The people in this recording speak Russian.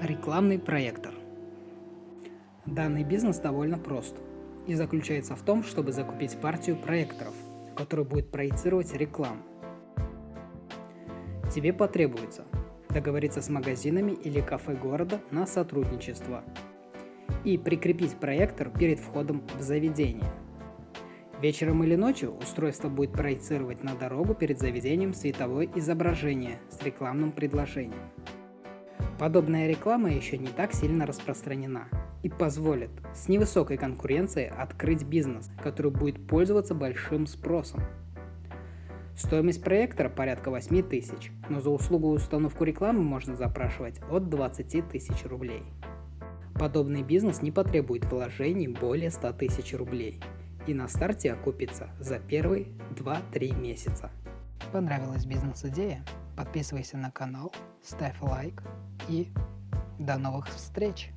Рекламный проектор. Данный бизнес довольно прост и заключается в том, чтобы закупить партию проекторов, который будет проецировать рекламу. Тебе потребуется договориться с магазинами или кафе города на сотрудничество и прикрепить проектор перед входом в заведение. Вечером или ночью устройство будет проецировать на дорогу перед заведением световое изображение с рекламным предложением. Подобная реклама еще не так сильно распространена и позволит с невысокой конкуренцией открыть бизнес, который будет пользоваться большим спросом. Стоимость проектора порядка 8 тысяч, но за услугу установку рекламы можно запрашивать от 20 тысяч рублей. Подобный бизнес не потребует вложений более 100 тысяч рублей и на старте окупится за первые 2-3 месяца. Понравилась бизнес-идея? Подписывайся на канал, ставь лайк и до новых встреч!